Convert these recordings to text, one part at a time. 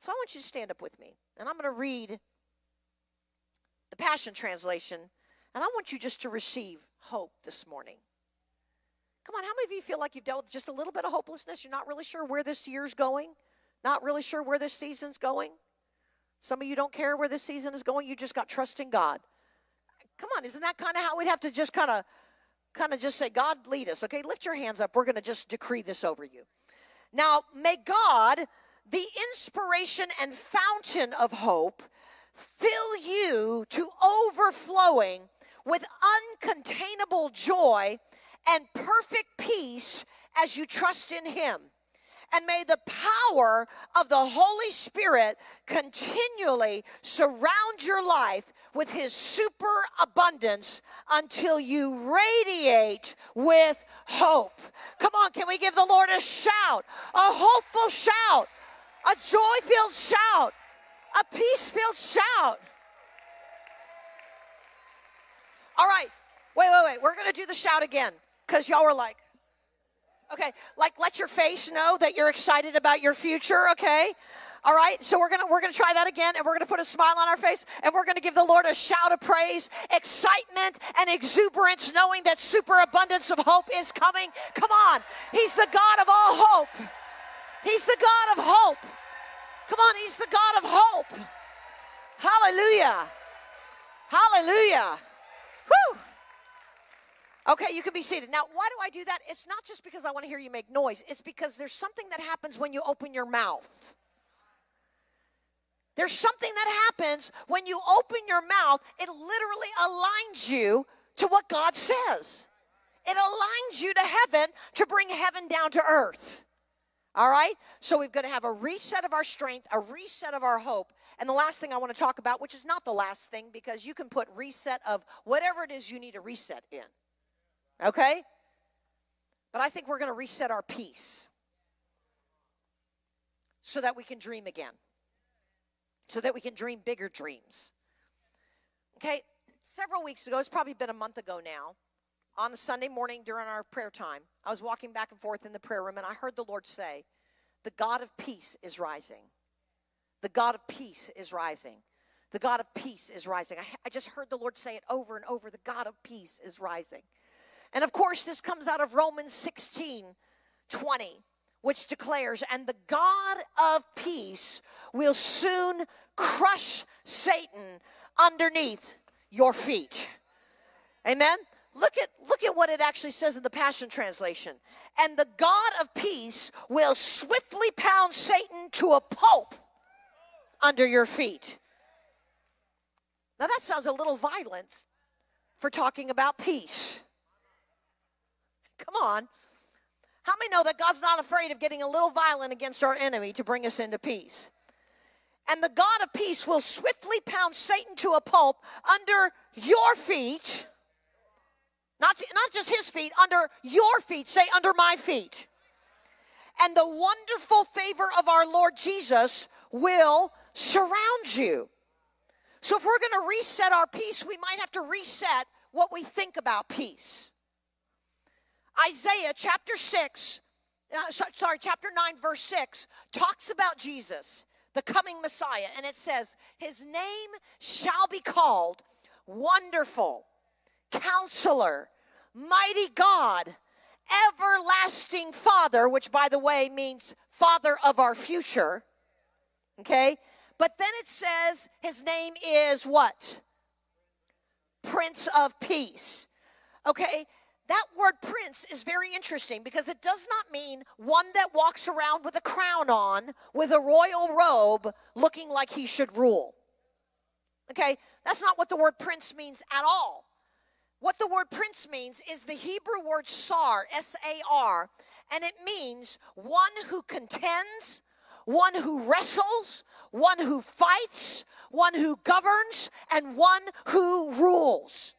So I want you to stand up with me, and I'm going to read the Passion Translation, and I want you just to receive hope this morning. Come on, how many of you feel like you've dealt with just a little bit of hopelessness? You're not really sure where this year's going, not really sure where this season's going. Some of you don't care where this season is going, you just got trust in God. Come on, isn't that kind of how we'd have to just kind of kind of just say, God, lead us. Okay, lift your hands up. We're going to just decree this over you. Now, may God, the inspiration and fountain of hope, fill you to overflowing with uncontainable joy and perfect peace as you trust in Him. And may the power of the Holy Spirit continually surround your life with His super abundance until you radiate with hope. Come on, can we give the Lord a shout? A hopeful shout, a joy filled shout, a peace filled shout. All right, wait, wait, wait. We're going to do the shout again because y'all were like, Okay, like let your face know that you're excited about your future, okay? All right, so we're gonna we're gonna try that again, and we're gonna put a smile on our face, and we're gonna give the Lord a shout of praise, excitement, and exuberance, knowing that superabundance of hope is coming. Come on, He's the God of all hope. He's the God of hope. Come on, He's the God of hope. Hallelujah. Hallelujah. Whew. Okay, you can be seated. Now, why do I do that? It's not just because I want to hear you make noise, it's because there's something that happens when you open your mouth. There's something that happens when you open your mouth, it literally aligns you to what God says. It aligns you to heaven to bring heaven down to earth. All right? So we've got to have a reset of our strength, a reset of our hope. And the last thing I want to talk about, which is not the last thing, because you can put reset of whatever it is you need a reset in. Okay? But I think we're going to reset our peace so that we can dream again, so that we can dream bigger dreams. Okay? Several weeks ago, it's probably been a month ago now, on Sunday morning during our prayer time, I was walking back and forth in the prayer room and I heard the Lord say, The God of peace is rising. The God of peace is rising. The God of peace is rising. I, I just heard the Lord say it over and over. The God of peace is rising. And of course, this comes out of Romans 16 20, which declares, And the God of peace will soon crush Satan underneath your feet. Amen. Look at look at what it actually says in the Passion translation. And the God of peace will swiftly pound Satan to a pulp under your feet. Now that sounds a little violent for talking about peace. Come on. How many know that God's not afraid of getting a little violent against our enemy to bring us into peace? And the God of peace will swiftly pound Satan to a pulp under your feet. Not, not just his feet, under your feet. Say, under my feet. And the wonderful favor of our Lord Jesus will surround you. So, if we're going to reset our peace, we might have to reset what we think about peace. Isaiah chapter 6, uh, sorry, chapter 9, verse 6, talks about Jesus, the coming Messiah, and it says, His name shall be called Wonderful, Counselor, Mighty God, Everlasting Father, which by the way means Father of our future. Okay? But then it says his name is what? Prince of Peace. Okay? That word prince is very interesting because it does not mean one that walks around with a crown on, with a royal robe, looking like he should rule. Okay? That's not what the word prince means at all. What the word prince means is the Hebrew word sar, S A R, and it means one who contends, one who wrestles, one who fights, one who governs, and one who rules.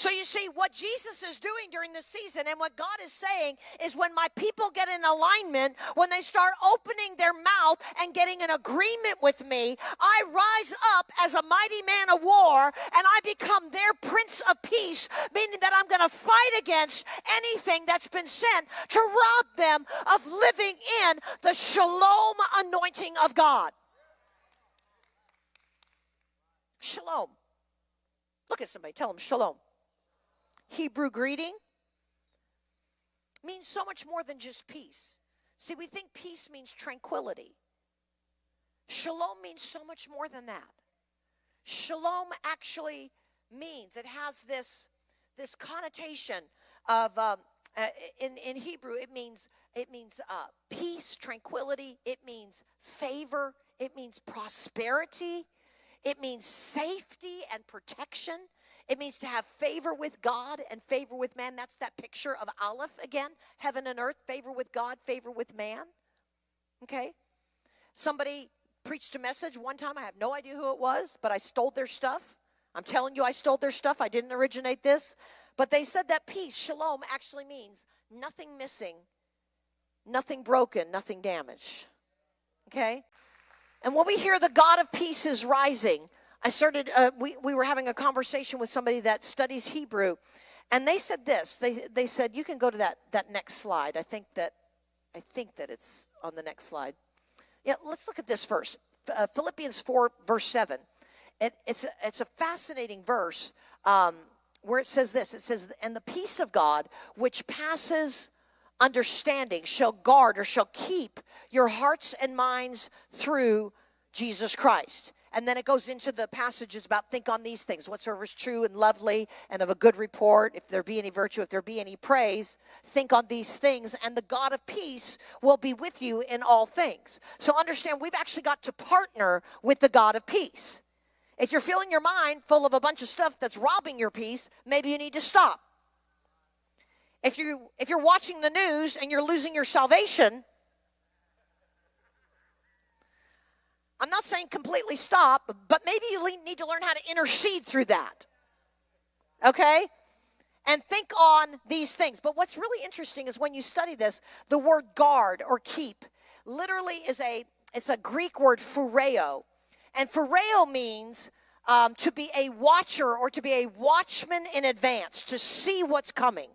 So you see, what Jesus is doing during this season and what God is saying is when my people get in alignment, when they start opening their mouth and getting an agreement with me, I rise up as a mighty man of war and I become their prince of peace, meaning that I'm going to fight against anything that's been sent to rob them of living in the shalom anointing of God. Shalom. Look at somebody, tell them shalom. Hebrew greeting means so much more than just peace. See, we think peace means tranquility. Shalom means so much more than that. Shalom actually means it has this this connotation of um, uh, in in Hebrew it means it means uh, peace, tranquility. It means favor. It means prosperity. It means safety and protection. It means to have favor with God and favor with man. That's that picture of Aleph again heaven and earth, favor with God, favor with man. Okay? Somebody preached a message one time. I have no idea who it was, but I stole their stuff. I'm telling you, I stole their stuff. I didn't originate this. But they said that peace, shalom, actually means nothing missing, nothing broken, nothing damaged. Okay? And when we hear the God of peace is rising, I started, uh, we, we were having a conversation with somebody that studies Hebrew, and they said this. They, they said, you can go to that, that next slide. I think that, I think that it's on the next slide. Yeah, let's look at this verse. Uh, Philippians 4, verse 7. It, it's, a, it's a fascinating verse um, where it says this. It says, and the peace of God, which passes understanding, shall guard or shall keep your hearts and minds through Jesus Christ. And then it goes into the passages about think on these things whatsoever is true and lovely and of a good report, if there be any virtue, if there be any praise, think on these things, and the God of peace will be with you in all things. So understand, we've actually got to partner with the God of peace. If you're filling your mind full of a bunch of stuff that's robbing your peace, maybe you need to stop. If you if you're watching the news and you're losing your salvation, I'm not saying completely stop, but maybe you need to learn how to intercede through that. Okay? And think on these things. But what's really interesting is when you study this, the word guard or keep literally is a it's a Greek word phureo. And phureo means um, to be a watcher or to be a watchman in advance, to see what's coming.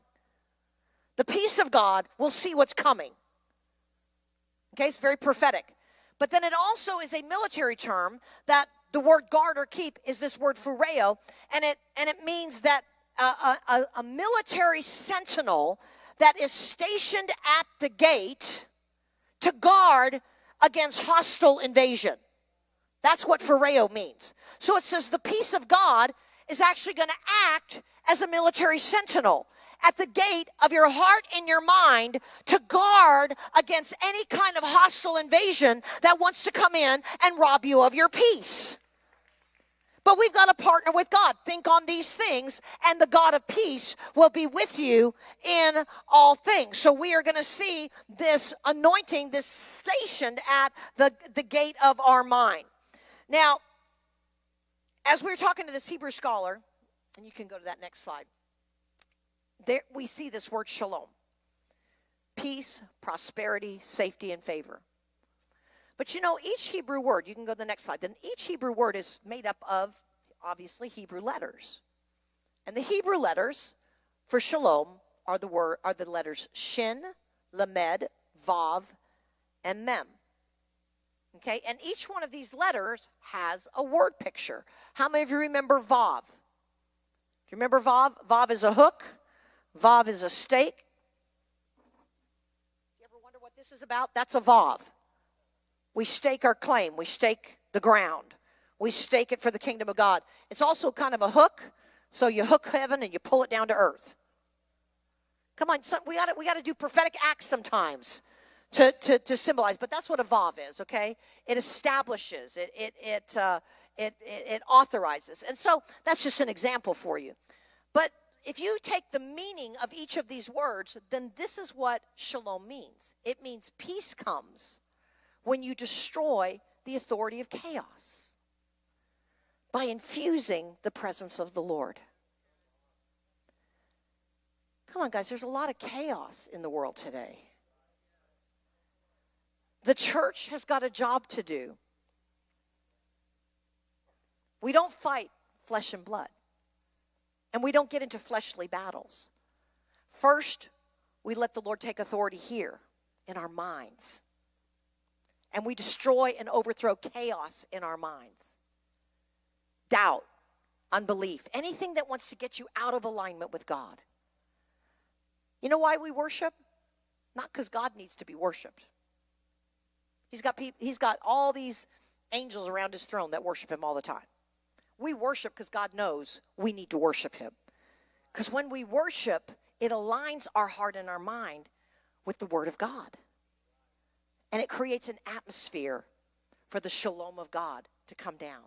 The peace of God will see what's coming. Okay, it's very prophetic. But then it also is a military term that the word guard or keep is this word phureo, and it and it means that a, a, a military sentinel that is stationed at the gate to guard against hostile invasion. That's what phureo means. So it says the peace of God is actually going to act as a military sentinel at the gate of your heart and your mind to guard against any kind of hostile invasion that wants to come in and rob you of your peace. But we've got to partner with God. Think on these things, and the God of peace will be with you in all things. So we are going to see this anointing, this stationed at the, the gate of our mind. Now, as we were talking to this Hebrew scholar, and you can go to that next slide there we see this word shalom peace, prosperity, safety, and favor. But you know, each Hebrew word, you can go to the next slide, then each Hebrew word is made up of obviously Hebrew letters. And the Hebrew letters for shalom are the word are the letters shin, lamed, vav, and mem. Okay, and each one of these letters has a word picture. How many of you remember vav? Do you remember vav? Vav is a hook. Vav is a stake. Do you ever wonder what this is about? That's a Vav. We stake our claim, we stake the ground, we stake it for the kingdom of God. It's also kind of a hook, so you hook heaven and you pull it down to earth. Come on, we got to we got to do prophetic acts sometimes to, to, to symbolize, but that's what a vav is. Okay, it establishes, it it it, uh, it it it authorizes, and so that's just an example for you. But if you take the meaning of each of these words, then this is what shalom means it means peace comes when you destroy the authority of chaos by infusing the presence of the Lord. Come on, guys, there's a lot of chaos in the world today. The church has got a job to do. We don't fight flesh and blood, and we don't get into fleshly battles. First, we let the Lord take authority here in our minds, and we destroy and overthrow chaos in our minds doubt, unbelief, anything that wants to get you out of alignment with God. You know why we worship? Not because God needs to be worshiped. He's got people, he's got all these angels around his throne that worship him all the time. We worship because God knows we need to worship him. Because when we worship, it aligns our heart and our mind with the word of God. And it creates an atmosphere for the shalom of God to come down.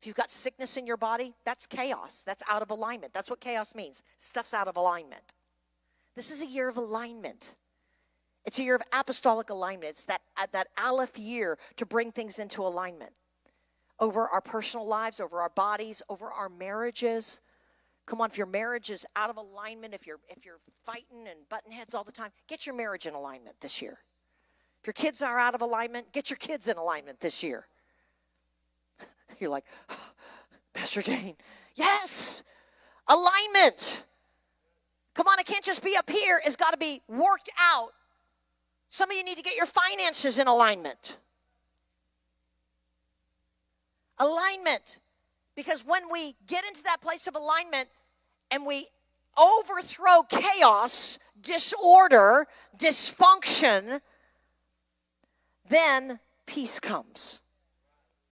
If you've got sickness in your body, that's chaos. That's out of alignment. That's what chaos means. Stuff's out of alignment. This is a year of alignment. It's a year of apostolic alignment. It's that, uh, that Aleph year to bring things into alignment over our personal lives, over our bodies, over our marriages. Come on, if your marriage is out of alignment, if you're if you're fighting and button heads all the time, get your marriage in alignment this year. If your kids are out of alignment, get your kids in alignment this year. You're like, oh, Pastor Jane, yes, alignment. Come on, it can't just be up here. It's got to be worked out some of you need to get your finances in alignment. Alignment. Because when we get into that place of alignment and we overthrow chaos, disorder, dysfunction, then peace comes.